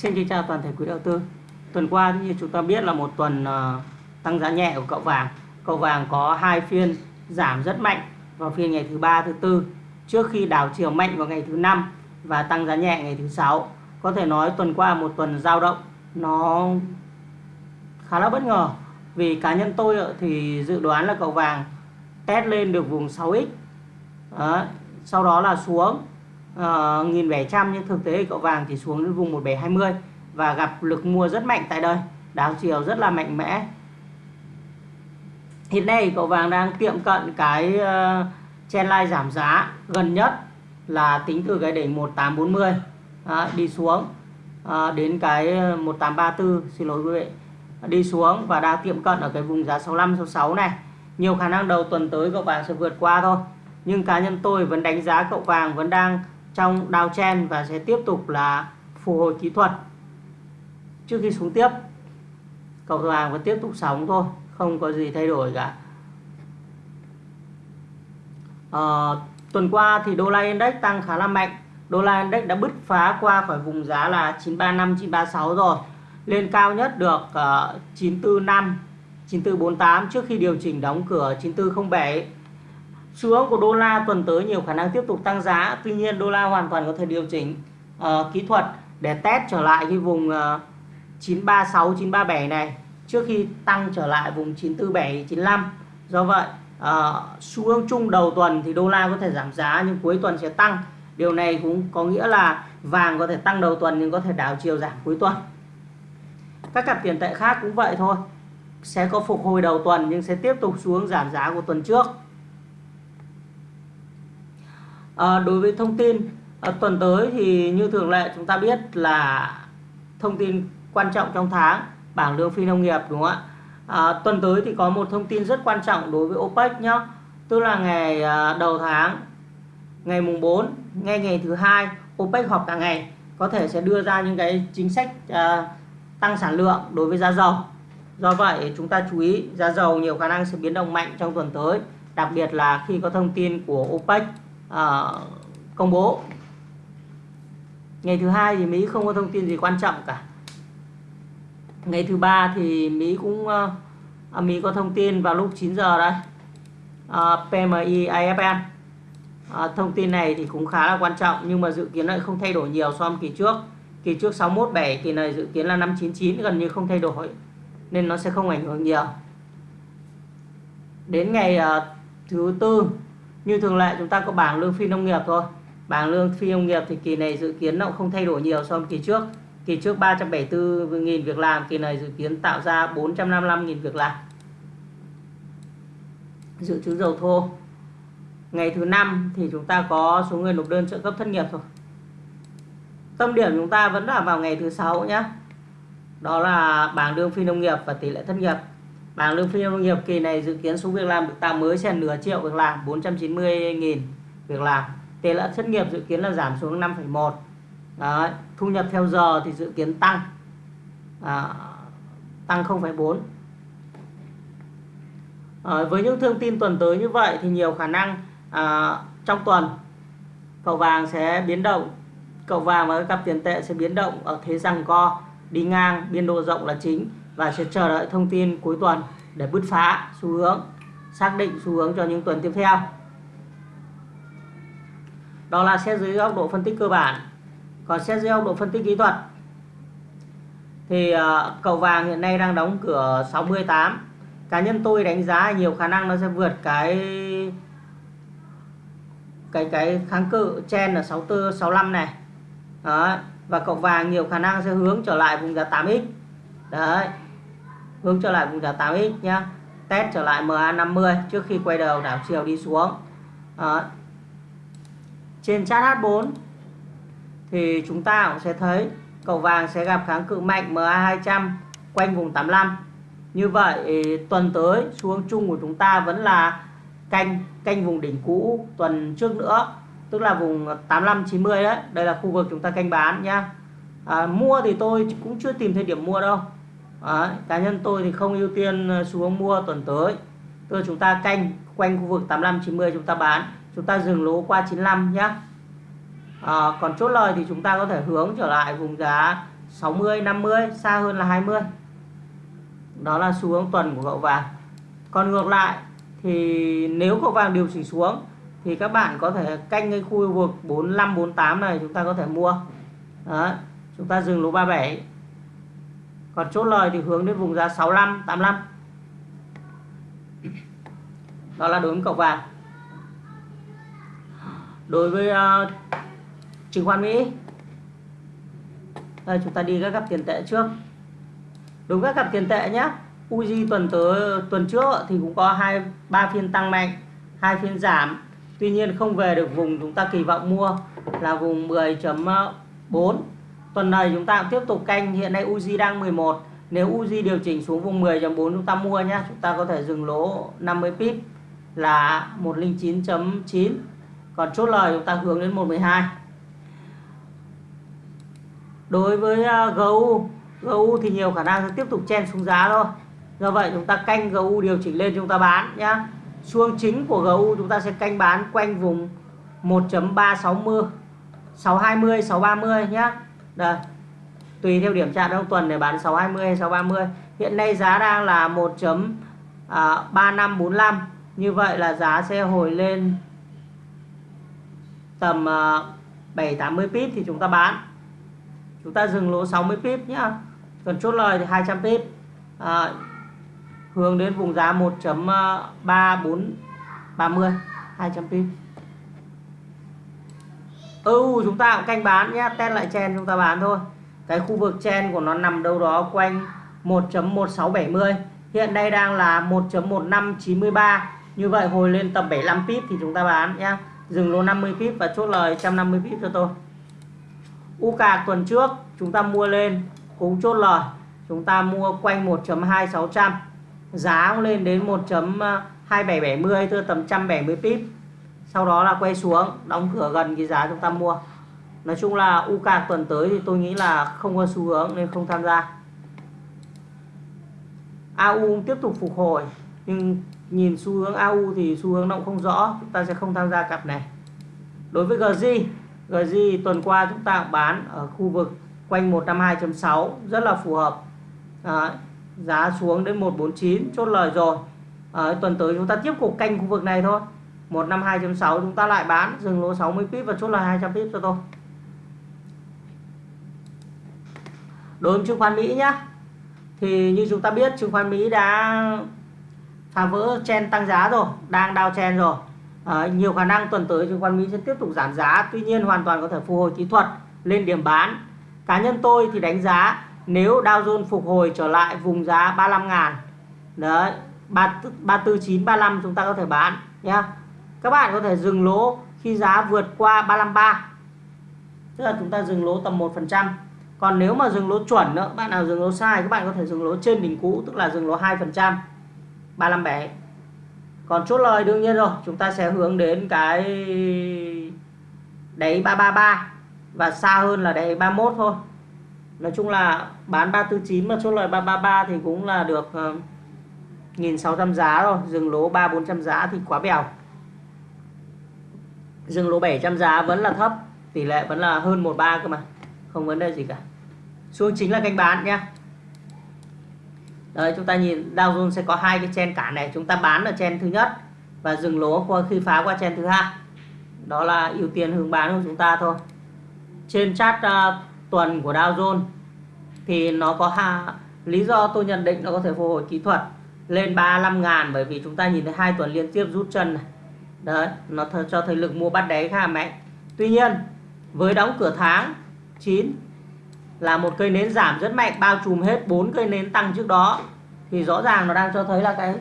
Xin kính chào toàn thể quý đầu tư. Tuần qua như chúng ta biết là một tuần uh, tăng giá nhẹ của cậu vàng. Cậu vàng có hai phiên giảm rất mạnh vào phiên ngày thứ ba, thứ tư trước khi đảo chiều mạnh vào ngày thứ năm và tăng giá nhẹ ngày thứ sáu. Có thể nói tuần qua một tuần giao động nó khá là bất ngờ vì cá nhân tôi thì dự đoán là cậu vàng test lên được vùng 6x đó. sau đó là xuống uh, nghìn bảy trăm nhưng thực tế cậu vàng chỉ xuống đến vùng 1720 và gặp lực mua rất mạnh tại đây. Đảo chiều rất là mạnh mẽ. Hiện nay cậu vàng đang tiệm cận cái ờ, uh, trendline giảm giá gần nhất là tính từ cái đỉnh 1840 à, ờ, đi xuống à, đến cái 1834 xin lỗi quý vị. Đi xuống và đang tiệm cận ở cái vùng giá 65 66 này. Nhiều khả năng đầu tuần tới cậu vàng sẽ vượt qua thôi. Nhưng cá nhân tôi vẫn đánh giá cậu vàng vẫn đang trong downtrend và sẽ tiếp tục là phục hồi kỹ thuật. Trước khi xuống tiếp cầu thủ hàng vẫn tiếp tục sóng thôi không có gì thay đổi cả. À, tuần qua thì đô la index tăng khá là mạnh. Đô la index đã bứt phá qua khỏi vùng giá là 935 936 rồi. Lên cao nhất được uh, 945 9448 trước khi điều chỉnh đóng cửa 9407 xu hướng của đô la tuần tới nhiều khả năng tiếp tục tăng giá. Tuy nhiên đô la hoàn toàn có thể điều chỉnh uh, kỹ thuật để test trở lại cái vùng uh, 936 937 này trước khi tăng trở lại vùng 947 95 do vậy ờ, uh, xu hướng chung đầu tuần thì đô la có thể giảm giá nhưng cuối tuần sẽ tăng. Điều này cũng có nghĩa là vàng có thể tăng đầu tuần nhưng có thể đảo chiều giảm cuối tuần. Các cặp tiền tệ khác cũng vậy thôi. Sẽ có phục hồi đầu tuần nhưng sẽ tiếp tục xuống giảm giá của tuần trước à, đối với thông tin à, tuần tới thì như thường lệ chúng ta biết là thông tin quan trọng trong tháng bảng lương phi nông nghiệp đúng không ạ? À, tuần tới thì có một thông tin rất quan trọng đối với OPEC nhá. Tức là ngày à, đầu tháng ngày mùng 4 ngay ngày thứ hai OPEC họp cả ngày có thể sẽ đưa ra những cái chính sách à, tăng sản lượng đối với giá dầu. Do vậy chúng ta chú ý giá dầu nhiều khả năng sẽ biến động mạnh trong tuần tới đặc biệt là khi có thông tin của OPEC uh, công bố. Ngày thứ hai thì Mỹ không có thông tin gì quan trọng cả. Ngày thứ ba thì Mỹ cũng uh, Mỹ có thông tin vào lúc 9 giờ đây uh, ờ, PMI IFN uh, thông tin này thì cũng khá là quan trọng nhưng mà dự kiến lại không thay đổi nhiều so với kỳ trước. Kỳ trước 617 kỳ này dự kiến là 599 gần như không thay đổi nên nó sẽ không ảnh hưởng nhiều. Đến ngày uh, thứ tư như thường lệ, chúng ta có bảng lương phi nông nghiệp thôi. Bảng lương phi nông nghiệp thì kỳ này dự kiến nó cũng không thay đổi nhiều so với kỳ trước. Kỳ trước 374.000 việc làm, kỳ này dự kiến tạo ra 455.000 việc làm. Dự trữ dầu thô. Ngày thứ năm thì chúng ta có số người nộp đơn trợ cấp thất nghiệp thôi. Tâm điểm chúng ta vẫn là vào ngày thứ sáu nhé đó là bảng lương phi nông nghiệp và tỷ lệ thất nghiệp bảng lương phi nông nghiệp kỳ này dự kiến số việc làm được tạo mới sẽ nửa triệu việc làm 490.000 việc làm. Tỷ lệ thất nghiệp dự kiến là giảm xuống 5,1 Đấy. thu nhập theo giờ thì dự kiến tăng à, tăng 0,4 à, ờ, với những thông tin tuần tới như vậy thì nhiều khả năng à, trong tuần cầu vàng sẽ biến động cầu vàng và các cặp tiền tệ sẽ biến động ở thế rằng co đi ngang biên độ rộng là chính và sẽ chờ đợi thông tin cuối tuần để bứt phá xu hướng, xác định xu hướng cho những tuần tiếp theo. Đó là xét dưới góc độ phân tích cơ bản. Còn xét dưới góc độ phân tích kỹ thuật, thì ờ, cầu vàng hiện nay đang đóng cửa 68 cá nhân tôi đánh giá nhiều khả năng nó sẽ vượt cái cái cái kháng cự trên là 64 65 này. Đó. và cầu vàng nhiều khả năng sẽ hướng trở lại vùng giá 8x đấy hướng trở lại vùng giá 8x nhá. Test trở lại MA50 trước khi quay đầu đảo chiều đi xuống. Đó. trên chart H4 thì chúng ta cũng sẽ thấy cầu vàng sẽ gặp kháng cự mạnh MA200 quanh vùng 85 như vậy tuần tới xuống chung của chúng ta vẫn là canh canh vùng đỉnh cũ tuần trước nữa tức là vùng 85 90 đấy. Đây là khu vực chúng ta canh bán nhá. À, mua thì tôi cũng chưa tìm thấy điểm mua đâu. Đấy, cá nhân tôi thì không ưu tiên ờ, xuống mua tuần tới. Tức chúng ta canh quanh khu vực 85 90 chúng ta bán. Chúng ta dừng lỗ qua 95 nhé à, còn chốt lời thì chúng ta có thể hướng trở lại vùng giá 60 50 xa hơn là 20 đó là xu hướng tuần của cậu vàng. Còn ngược lại thì nếu cậu vàng điều chỉnh xuống thì các bạn có thể canh cái khu vực 45 48 này chúng ta có thể mua. Đó chúng ta dừng lỗ 37 còn chốt lời thì hướng đến vùng giá 65 85 đó là đối với cậu vàng. Đối với uh, chứng khoán Mỹ. Đây chúng ta đi các cặp tiền tệ trước. Đối với các cặp tiền tệ nhé Uzi tuần tới tuần trước thì cũng có hai ba phiên tăng mạnh hai phiên giảm. Tuy nhiên không về được vùng chúng ta kỳ vọng mua là vùng 10.4 tuần này chúng ta cũng tiếp tục canh, hiện nay Uzi đang 11 nếu Uzi điều chỉnh xuống vùng 10.4 chúng ta mua nhé chúng ta có thể dừng lỗ 50 pip là 109.9 còn chốt lời chúng ta hướng đến 112 đối với à, GU GU thì nhiều khả năng sẽ tiếp tục chen xuống giá thôi. Do vậy chúng ta canh GU điều chỉnh lên chúng ta bán nhá. Xuống chính của GU chúng ta sẽ canh bán quanh vùng 1.360 620 630 nhá đây. Tùy theo điểm chạm trong tuần để bán 620 hay 630 hiện nay giá đang là 1.3545 à, như vậy là giá sẽ hồi lên tầm à, 780 pip thì chúng ta bán. Chúng ta dừng lỗ 60 pip nhá. Còn chốt lời thì 200 pip. À, hướng đến vùng giá 1.3430 200 à, pip ừ chúng ta cũng canh bán nhé, test lại chen chúng ta bán thôi. Cái khu vực chen của nó nằm đâu đó quanh 1.1670 hiện đây đang là 1.1593 như vậy hồi lên tầm 75 pip thì chúng ta bán nhé. Dừng lô 50 pip và chốt lời 150 pip cho tôi. U cà tuần trước chúng ta mua lên cũng chốt lời. Chúng ta mua quanh 1.2600 giá cũng lên đến 1.2770 thưa tầm 170 pip sau đó là quay xuống đóng cửa gần cái giá chúng ta mua. Nói chung là u cạc tuần tới thì tôi nghĩ là không có xu hướng nên không tham gia. AU tiếp tục phục hồi nhưng nhìn xu hướng AU thì xu hướng động không rõ chúng ta sẽ không tham gia cặp này. Đối với GJ GJ tuần qua chúng ta bán ở khu vực quanh 152.6 rất là phù hợp. À, giá xuống đến 149 chốt lời rồi. À, tuần tới chúng ta tiếp tục canh khu vực này thôi. 152.6 chúng ta lại bán dừng lỗ 60 pip và chốt lời 200 pip cho tôi. Đối với chứng khoán Mỹ nhá thì như chúng ta biết chứng khoán Mỹ đã phá vỡ chen tăng giá rồi đang đao chen rồi. À, nhiều khả năng tuần tới chứng khoán Mỹ sẽ tiếp tục giảm giá tuy nhiên hoàn toàn có thể phục hồi kỹ thuật lên điểm bán. Cá nhân tôi thì đánh giá nếu Dow Jones phục hồi trở lại vùng giá 35 ngàn đấy 34935 chúng ta có thể bán nhá các bạn có thể dừng lỗ khi giá vượt qua 353 tức là chúng ta dừng lỗ tầm 1% còn nếu mà dừng lỗ chuẩn nữa bạn nào dừng lỗ sai, các bạn có thể dừng lỗ trên đỉnh cũ, tức là dừng lỗ 2% 357 còn chốt lời đương nhiên rồi, chúng ta sẽ hướng đến cái đáy 333 và xa hơn là đáy 31 thôi. Nói chung là bán 349 mà chốt lời 333 thì cũng là được ờ, 1.600 giá rồi, dừng lỗ 3 400 giá thì quá bèo dừng lỗ 700 giá vẫn là thấp tỷ lệ vẫn là hơn 13 cơ mà. Không vấn đề gì cả. Xuống chính là kênh bán nhé Đấy chúng ta nhìn Dow Jones sẽ có hai cái chen cả này. Chúng ta bán ở chen thứ nhất và dừng lỗ qua khi phá qua chen thứ hai. Đó là ưu tiên hướng bán của chúng ta thôi. Trên chart uh, tuần của Dow Jones thì nó có ha, lý do tôi nhận định nó có thể phục hồi kỹ thuật lên 35 ngàn bởi vì chúng ta nhìn thấy hai tuần liên tiếp rút chân này đấy, nó cho thấy lực mua bắt đáy khá mạnh tuy nhiên, với đóng cửa tháng 9 là một cây nến giảm rất mạnh, bao trùm hết bốn cây nến tăng trước đó, thì rõ ràng nó đang cho thấy là cái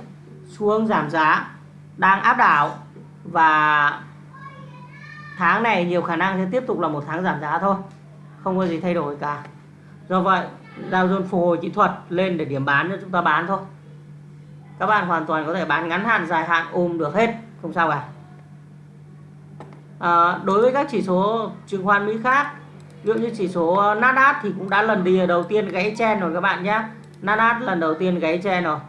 xu hướng giảm giá đang áp đảo. Và tháng này nhiều khả năng sẽ tiếp tục là một tháng giảm giá thôi, không có gì thay đổi cả. Do vậy, Dow Jones phục hồi kỹ thuật lên để điểm bán cho chúng ta bán thôi. Các bạn hoàn toàn có thể bán ngắn hạn, dài hạn, ôm được hết không sao cả. À, đối với các chỉ số chứng khoán Mỹ khác ví dụ như chỉ số ờ, Nasdaq thì cũng đã lần đi đầu tiên gãy chen rồi các bạn nhé. Nasdaq lần đầu tiên gãy chen rồi.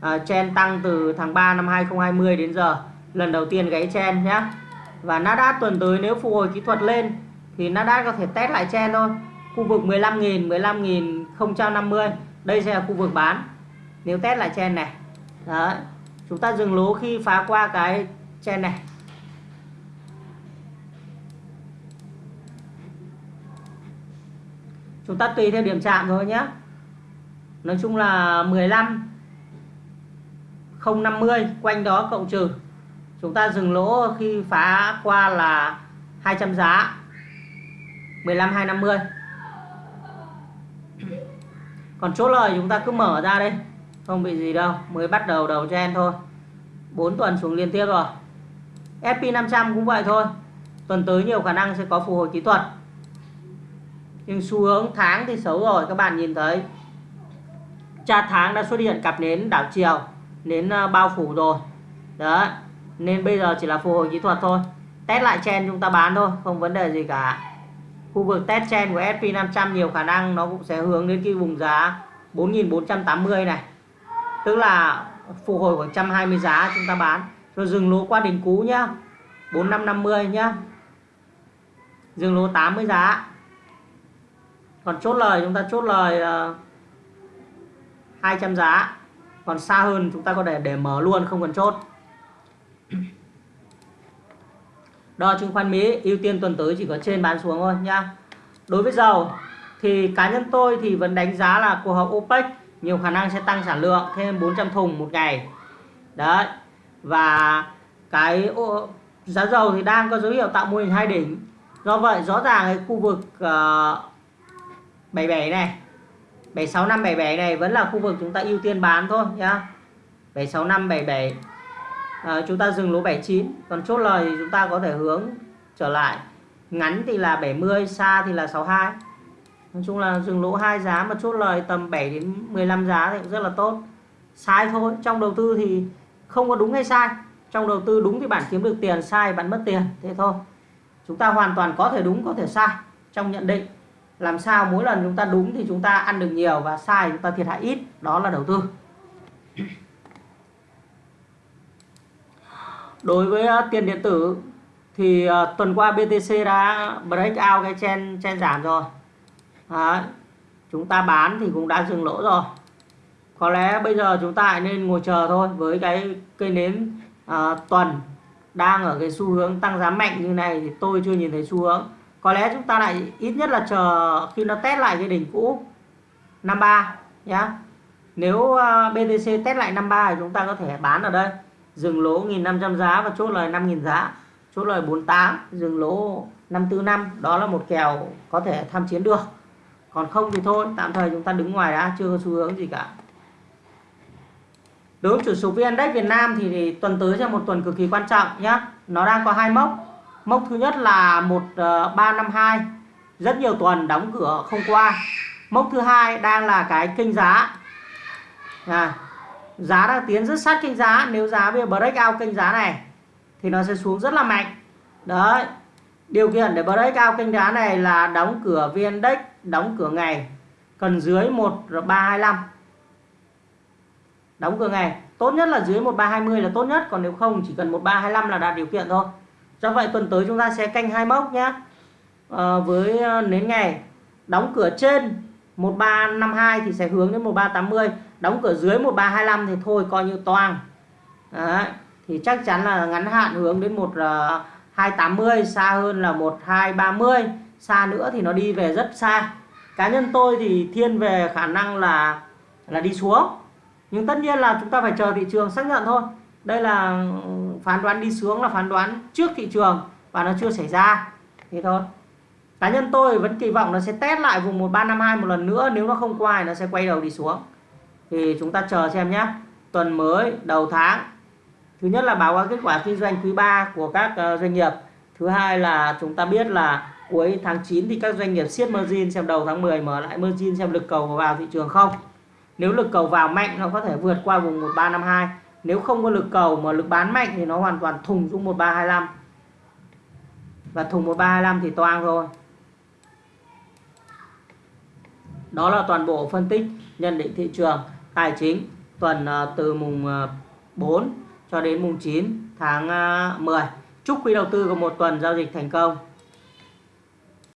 À, chen tăng từ tháng 3 năm 2020 đến giờ lần đầu tiên gãy chen nhé. Và Nasdaq tuần tới nếu phục hồi kỹ thuật lên thì Nasdaq có thể test lại chen thôi. Khu vực 15.000 15.050 đây sẽ là khu vực bán. Nếu test lại chen này đấy chúng ta dừng lỗ khi phá qua cái trên này. Chúng ta tùy theo điểm chạm thôi nhé nói chung là 15 050 quanh đó cộng trừ. Chúng ta dừng lỗ khi phá qua là 200 giá. 15 250 còn chốt lời chúng ta cứ mở ra đây không bị gì đâu. Mới bắt đầu đầu chen thôi. 4 tuần xuống liên tiếp rồi. SP500 cũng vậy thôi. Tuần tới nhiều khả năng sẽ có phục hồi kỹ thuật. Nhưng xu hướng tháng thì xấu rồi, các bạn nhìn thấy. Cha tháng đã xuất hiện cặp nến đảo chiều, nến ờ, bao phủ rồi. Đó nên bây giờ chỉ là phục hồi kỹ thuật thôi. Test lại chen chúng ta bán thôi, không vấn đề gì cả. Khu vực test chen của SP500 nhiều khả năng nó cũng sẽ hướng đến cái vùng giá 4.480 này. Tức là phục hồi khoảng 120 giá chúng ta bán rồi dừng lỗ qua đỉnh cũ nhá. 4550 nhá. Dừng lỗ 80 giá. Còn chốt lời chúng ta chốt lời ờ, uh, 200 giá. Còn xa hơn chúng ta có thể để mở luôn không cần chốt. Đo chứng khoán Mỹ ưu tiên tuần tới chỉ có trên bán xuống thôi nhá. Đối với dầu thì cá nhân tôi thì vẫn đánh giá là cuộc họp OPEC nhiều khả năng sẽ tăng sản lượng thêm 400 thùng một ngày. Đấy và cái giá dầu thì đang có dấu hiệu tạo mô hình hai đỉnh. Do vậy rõ ràng cái khu vực ờ, uh, 77 này 765 77 này vẫn là khu vực chúng ta ưu tiên bán thôi nhá. 765 77 à, chúng ta dừng lỗ 79 còn chốt lời thì chúng ta có thể hướng trở lại. Ngắn thì là 70 xa thì là 62 nói chung là dừng lỗ hai giá mà chốt lời tầm 7 đến 15 giá thì cũng rất là tốt. Sai thôi. Trong đầu tư thì không có đúng hay sai. Trong đầu tư đúng thì bạn kiếm được tiền, sai bạn mất tiền. Thế thôi. Chúng ta hoàn toàn có thể đúng, có thể sai. Trong nhận định, làm sao mỗi lần chúng ta đúng thì chúng ta ăn được nhiều và sai chúng ta thiệt hại ít. Đó là đầu tư. Đối với ờ, tiền điện tử thì ờ, tuần qua BTC đã break out cái chen chen giảm rồi. Đấy. chúng ta bán thì cũng đã dừng lỗ rồi có lẽ bây giờ chúng ta nên ngồi chờ thôi với cái cây nến à, tuần đang ở cái xu hướng tăng giá mạnh như này thì tôi chưa nhìn thấy xu hướng. Có lẽ chúng ta lại ít nhất là chờ khi nó test lại cái đỉnh cũ 53 nhá. Nếu à, BTC test lại 53 thì chúng ta có thể bán ở đây. Dừng lỗ 1.500 giá và chốt lời 5.000 giá chốt lời 48 dừng lỗ 545 đó là một kèo có thể tham chiến được. Còn không thì thôi tạm thời chúng ta đứng ngoài đã chưa có xu hướng gì cả đối với chủ số VN Index Việt Nam thì, thì tuần tới là một tuần cực kỳ quan trọng nhé, nó đang có hai mốc. Mốc thứ nhất là 1352 ờ, rất nhiều tuần đóng cửa không qua. Mốc thứ hai đang là cái kênh giá. À, giá đang tiến rất sát kênh giá. Nếu giá bây giờ break out kênh giá này thì nó sẽ xuống rất là mạnh. Đấy. Điều kiện để break out kênh giá này là đóng cửa VN Index đóng cửa ngày cần dưới 1325 đóng cửa ngày tốt nhất là dưới 1320 là tốt nhất còn nếu không chỉ cần 1325 là đạt điều kiện thôi. Do vậy tuần tới chúng ta sẽ canh hai mốc nhé à, ờ, với ờ, nến ngày. Đóng cửa trên 1352 thì sẽ hướng đến 1380 đóng cửa dưới 1325 thì thôi coi như toang. Đấy. thì chắc chắn là ngắn hạn hướng đến một uh, ờ, 280 xa hơn là 1230 xa nữa thì nó đi về rất xa. Cá nhân tôi thì thiên về khả năng là là đi xuống nhưng tất nhiên là chúng ta phải chờ thị trường xác nhận thôi. Đây là ừ, phán đoán đi xuống là phán đoán trước thị trường và nó chưa xảy ra. Thế thôi. Cá nhân tôi vẫn kỳ vọng nó sẽ test lại vùng 1352 một lần nữa. Nếu nó không qua thì nó sẽ quay đầu đi xuống. Thì chúng ta chờ xem nhé. Tuần mới, đầu tháng. Thứ nhất là báo cáo kết quả kinh doanh quý 3 của các ờ, doanh nghiệp. Thứ hai là chúng ta biết là cuối tháng 9 thì các doanh nghiệp siết margin xem đầu tháng 10 mở lại margin xem lực cầu vào thị trường không nếu lực cầu vào mạnh, nó có thể vượt qua vùng 1352 nếu không có lực cầu mà lực bán mạnh thì nó hoàn toàn thùng xuống 1325 và thùng 1325 thì toang thôi đó là toàn bộ phân tích, nhận định thị trường, tài chính tuần à, từ mùng à, 4 cho đến mùng 9 tháng à, 10 chúc quý đầu tư có một tuần giao dịch thành công.